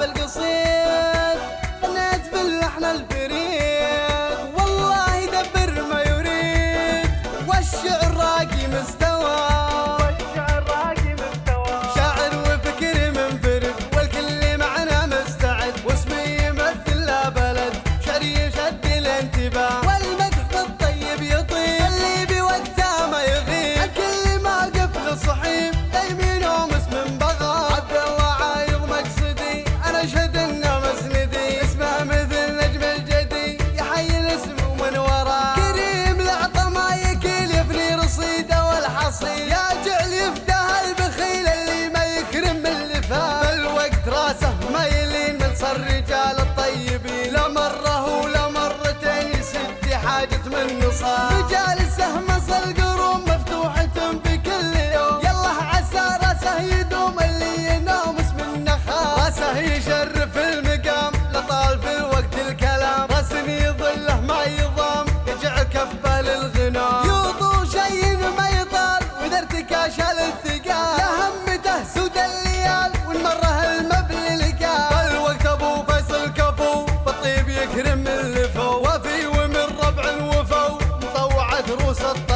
بالقصيد فالوقت راسه ما يلين رجال الطيبين. لا مرة ولا مرتين يسد حاجة من نصاب. مجالسه ما دروس الطب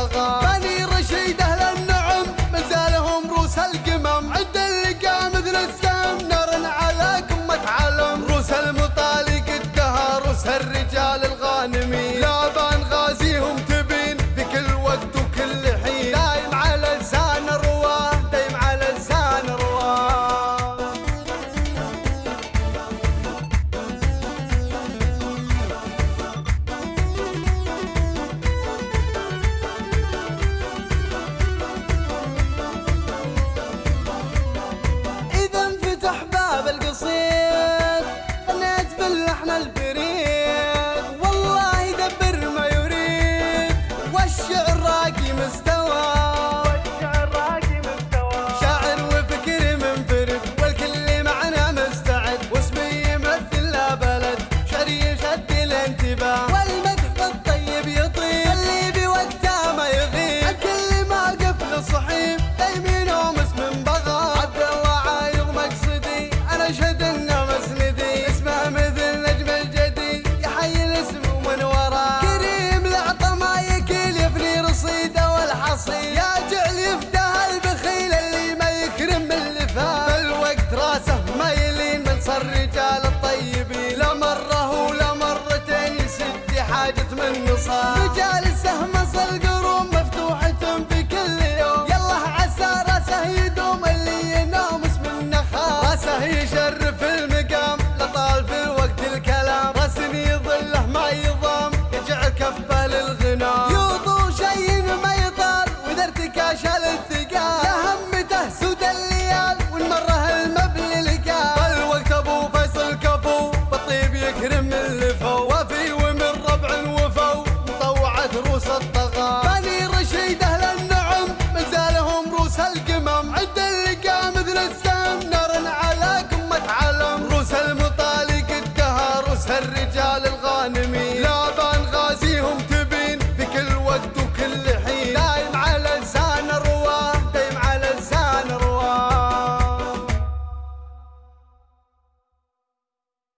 اكرم اللي وفي ومن ربع الوفو مطوعة روس الطغاة. بني رشيد أهل النعم مازالهم روس القمم. عند اللي قام مثل السهم نار على قمة علم. روس المطالق الدهر روس الرجال الغانمين.